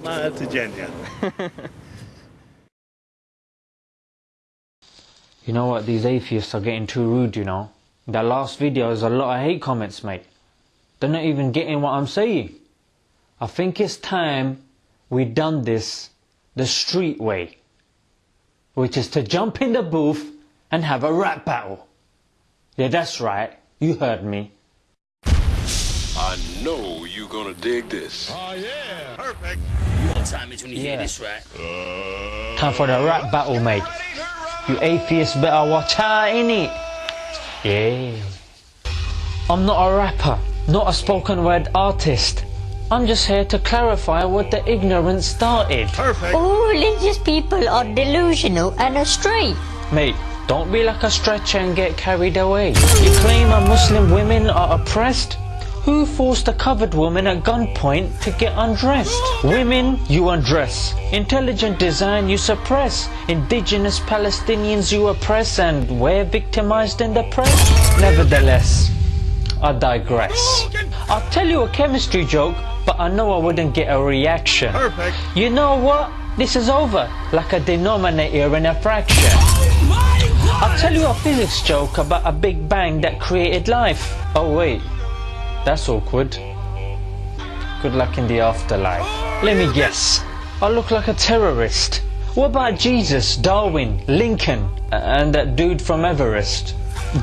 Smile to Jannah. You know what? These atheists are getting too rude, you know. That last video is a lot of hate comments, mate. They're not even getting what I'm saying. I think it's time we done this the street way. Which is to jump in the booth and have a rap battle. Yeah, that's right. You heard me. I know you're gonna dig this. Oh, yeah. Perfect. You know what time it is when you Yeah. hear this, right? Time for the rap battle, mate. You atheists better watch out, innit? Yeah. I'm not a rapper, not a spoken word artist. I'm just here to clarify what the ignorance started. Perfect. All religious people are delusional and astray. Mate, don't be like a stretcher and get carried away. You claim our Muslim women are oppressed? Who forced a covered woman at gunpoint to get undressed? Women, you undress. Intelligent design, you suppress. Indigenous Palestinians, you oppress. And we're victimized in the press? Nevertheless, I digress. I'll tell you a chemistry joke, but I know I wouldn't get a reaction. Perfect. You know what? This is over, like a denominator in a fraction. Oh I'll tell you a physics joke about a big bang that created life. Oh wait, that's awkward. Good luck in the afterlife. Let me guess. I look like a terrorist. What about Jesus, Darwin, Lincoln, and that dude from Everest?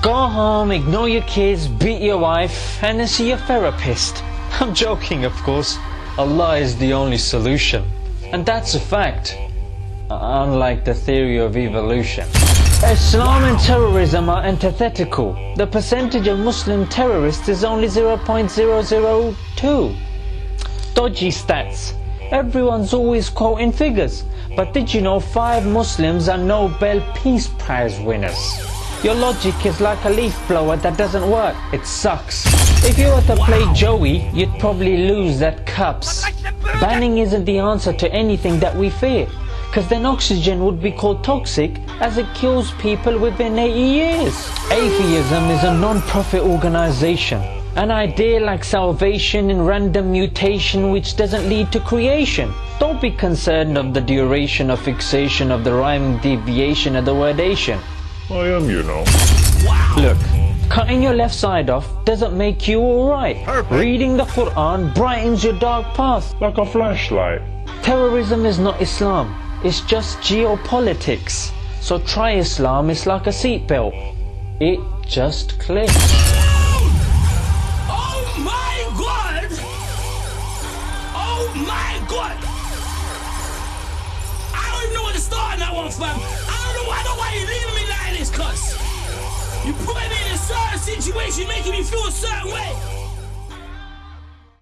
Go home, ignore your kids, beat your wife, and then see your therapist. I'm joking, of course. Allah is the only solution. And that's a fact. Uh, unlike the theory of evolution. Islam and terrorism are antithetical. The percentage of Muslim terrorists is only 0.002. Dodgy stats. Everyone's always quoting figures. But did you know five Muslims are Nobel Peace Prize winners? Your logic is like a leaf blower that doesn't work. It sucks. If you were to play Joey, you'd probably lose that cups. Banning isn't the answer to anything that we fear. Because then oxygen would be called toxic as it kills people within 80 years. Atheism is a non-profit organization. An idea like salvation in random mutation which doesn't lead to creation. Don't be concerned of the duration or fixation of the rhyming deviation of the word Asian. I am, you know. Look, cutting your left side off doesn't make you alright. Reading the Quran brightens your dark path. Like a flashlight. Terrorism is not Islam, it's just geopolitics. So try Islam, is like a seatbelt. It just clicks. Oh my god! Oh my god! I don't even know where to start on that one, fam. I don't know, I don't why you're leaving me like this, cuz. You put me in a certain situation, making me feel a certain way.